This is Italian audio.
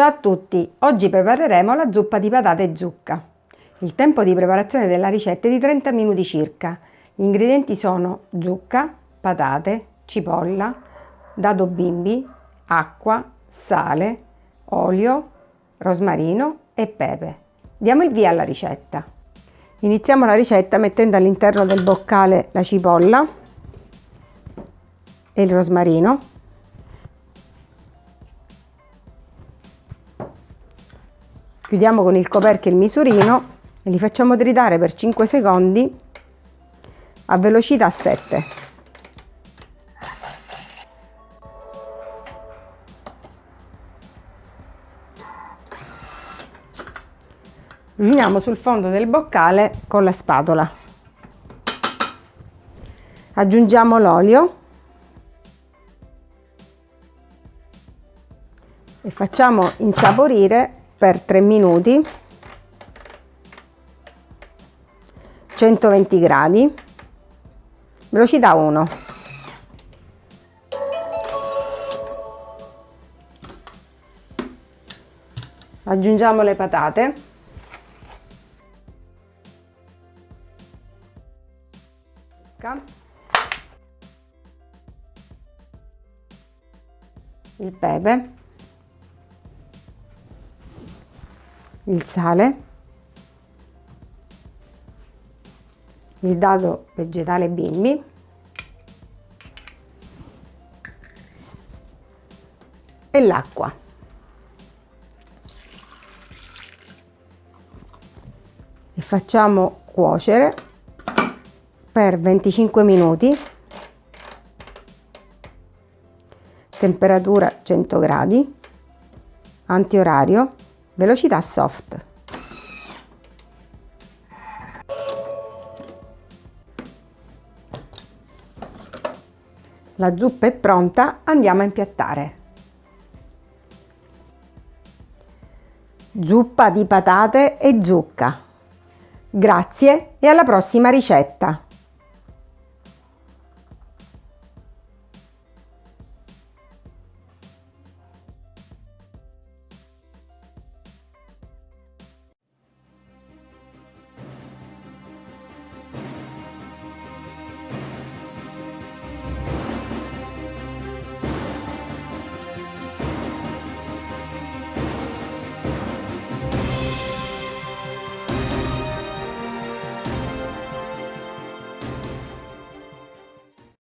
Ciao a tutti, oggi prepareremo la zuppa di patate e zucca. Il tempo di preparazione della ricetta è di 30 minuti circa. Gli ingredienti sono zucca, patate, cipolla, dado bimbi, acqua, sale, olio, rosmarino e pepe. Diamo il via alla ricetta. Iniziamo la ricetta mettendo all'interno del boccale la cipolla e il rosmarino. Chiudiamo con il coperchio il misurino e li facciamo tritare per 5 secondi a velocità 7. Riuniamo sul fondo del boccale con la spatola. Aggiungiamo l'olio e facciamo insaporire per 3 minuti. 120 gradi. Velocità 1 aggiungiamo le patate. Il pepe il sale il dado vegetale bimbi e l'acqua. E facciamo cuocere per 25 minuti. Temperatura 100 gradi antiorario velocità soft La zuppa è pronta, andiamo a impiattare. Zuppa di patate e zucca. Grazie e alla prossima ricetta!